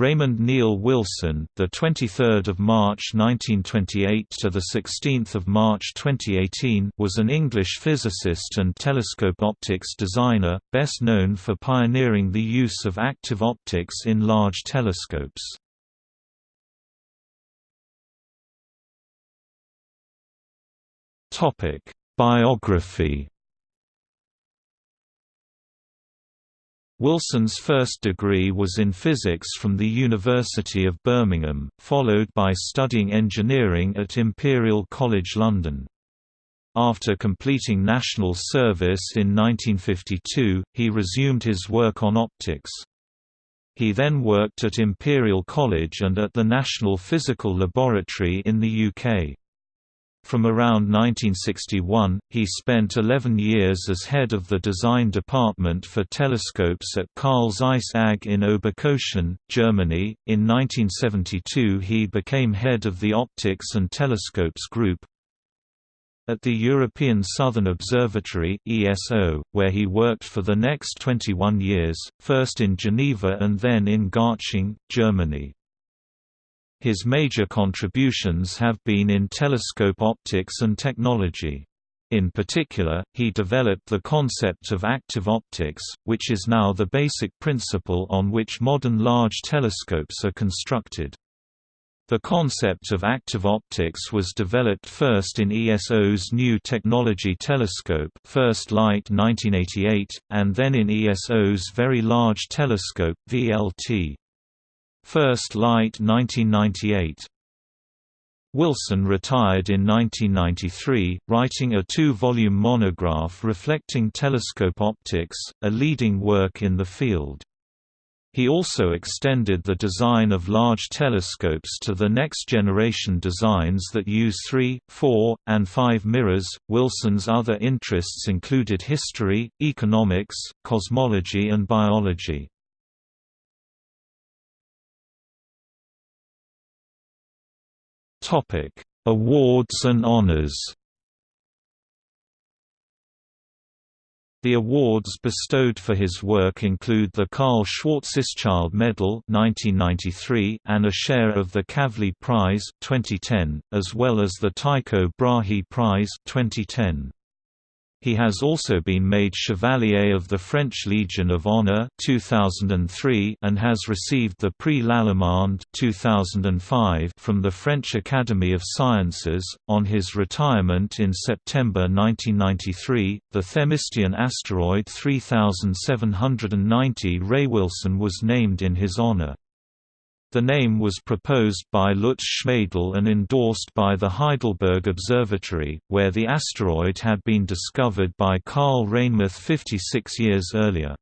Raymond Neil Wilson, the 23rd of March 1928 to the 16th of March 2018, was an English physicist and telescope optics designer, best known for pioneering the use of active optics in large telescopes. Topic: Biography Wilson's first degree was in physics from the University of Birmingham, followed by studying engineering at Imperial College London. After completing national service in 1952, he resumed his work on optics. He then worked at Imperial College and at the National Physical Laboratory in the UK. From around 1961, he spent 11 years as head of the design department for telescopes at Carl Zeiss AG in Oberkochen, Germany. In 1972, he became head of the Optics and Telescopes Group. At the European Southern Observatory (ESO), where he worked for the next 21 years, first in Geneva and then in Garching, Germany. His major contributions have been in telescope optics and technology. In particular, he developed the concept of active optics, which is now the basic principle on which modern large telescopes are constructed. The concept of active optics was developed first in ESO's New Technology Telescope First Light 1988, and then in ESO's Very Large Telescope VLT. First Light 1998. Wilson retired in 1993, writing a two-volume monograph reflecting telescope optics, a leading work in the field. He also extended the design of large telescopes to the next generation designs that use 3, 4, and 5 mirrors. Wilson's other interests included history, economics, cosmology, and biology. Topic: Awards and honors. The awards bestowed for his work include the Karl Schwarzschild Medal (1993) and a share of the Kavli Prize (2010), as well as the Tycho Brahe Prize (2010). He has also been made Chevalier of the French Legion of Honor 2003 and has received the Prix Lallemande 2005 from the French Academy of Sciences. On his retirement in September 1993, the Themistian asteroid 3790 Ray Wilson was named in his honor. The name was proposed by Lutz Schmadel and endorsed by the Heidelberg Observatory, where the asteroid had been discovered by Karl Reinmuth 56 years earlier.